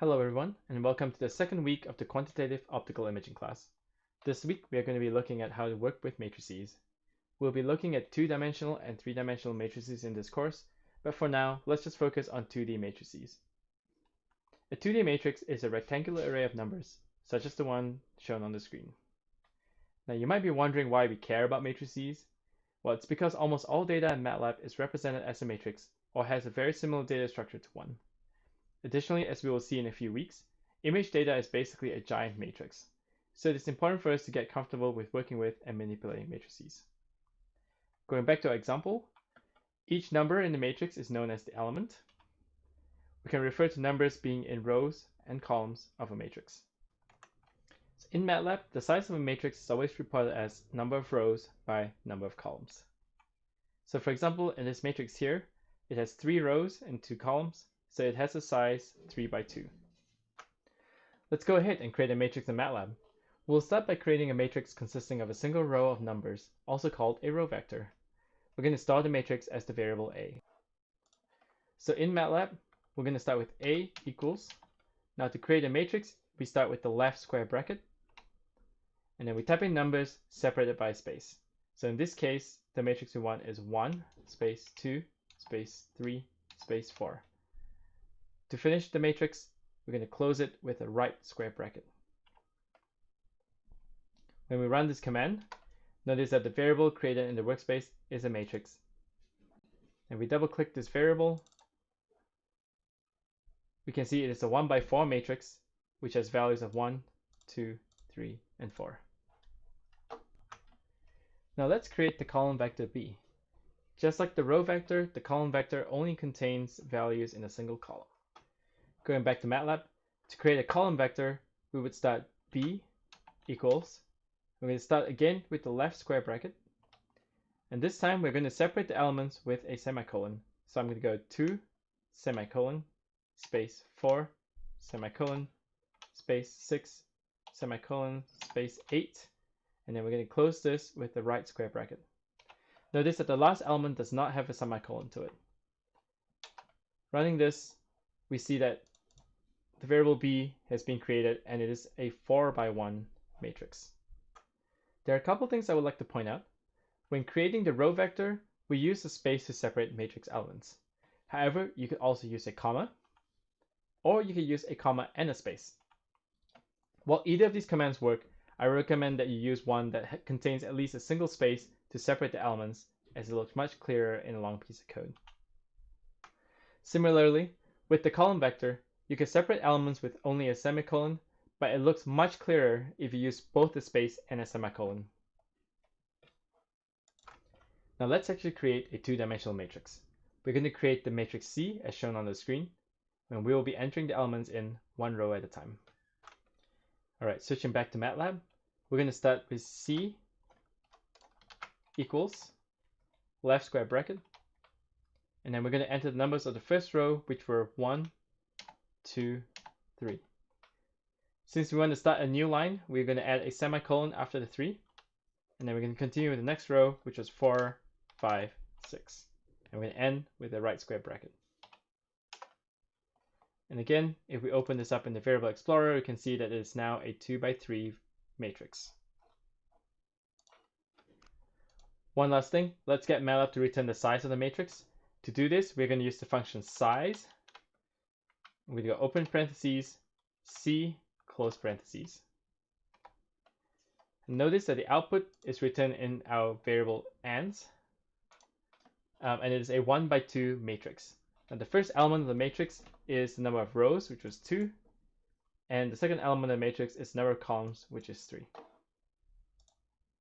Hello everyone, and welcome to the second week of the Quantitative Optical Imaging class. This week we are going to be looking at how to work with matrices. We'll be looking at two-dimensional and three-dimensional matrices in this course, but for now, let's just focus on 2D matrices. A 2D matrix is a rectangular array of numbers, such as the one shown on the screen. Now you might be wondering why we care about matrices. Well, it's because almost all data in MATLAB is represented as a matrix or has a very similar data structure to one. Additionally, as we will see in a few weeks, image data is basically a giant matrix. So it is important for us to get comfortable with working with and manipulating matrices. Going back to our example, each number in the matrix is known as the element. We can refer to numbers being in rows and columns of a matrix. So in MATLAB, the size of a matrix is always reported as number of rows by number of columns. So for example, in this matrix here, it has three rows and two columns, so it has a size 3 by 2. Let's go ahead and create a matrix in MATLAB. We'll start by creating a matrix consisting of a single row of numbers, also called a row vector. We're going to start the matrix as the variable a. So in MATLAB, we're going to start with a equals. Now to create a matrix, we start with the left square bracket, and then we type in numbers separated by a space. So in this case, the matrix we want is 1, space 2, space 3, space 4. To finish the matrix, we're going to close it with a right square bracket. When we run this command, notice that the variable created in the workspace is a matrix. And we double click this variable, we can see it is a 1 by 4 matrix, which has values of 1, 2, 3, and 4. Now let's create the column vector b. Just like the row vector, the column vector only contains values in a single column. Going back to MATLAB, to create a column vector, we would start b equals. We're going to start again with the left square bracket. And this time we're going to separate the elements with a semicolon. So I'm going to go 2 semicolon space 4 semicolon space 6 semicolon space 8 and then we're going to close this with the right square bracket. Notice that the last element does not have a semicolon to it. Running this, we see that the variable b has been created and it is a 4 by 1 matrix. There are a couple things I would like to point out. When creating the row vector, we use a space to separate matrix elements. However, you could also use a comma, or you could use a comma and a space. While either of these commands work, I recommend that you use one that contains at least a single space to separate the elements as it looks much clearer in a long piece of code. Similarly, with the column vector, you can separate elements with only a semicolon, but it looks much clearer if you use both a space and a semicolon. Now let's actually create a two-dimensional matrix. We're going to create the matrix C as shown on the screen, and we will be entering the elements in one row at a time. All right, switching back to MATLAB, we're going to start with C equals left square bracket, and then we're going to enter the numbers of the first row, which were 1, two, three. Since we want to start a new line, we're going to add a semicolon after the three. And then we're going to continue with the next row, which was four, five, six. And we're going to end with a right square bracket. And again, if we open this up in the Variable Explorer, we can see that it is now a 2 by 3 matrix. One last thing, let's get MATLAB to return the size of the matrix. To do this, we're going to use the function size I'm going to go open parentheses, C, close parentheses. Notice that the output is written in our variable ans, um, and it is a 1 by 2 matrix. Now the first element of the matrix is the number of rows, which was 2, and the second element of the matrix is number of columns, which is 3.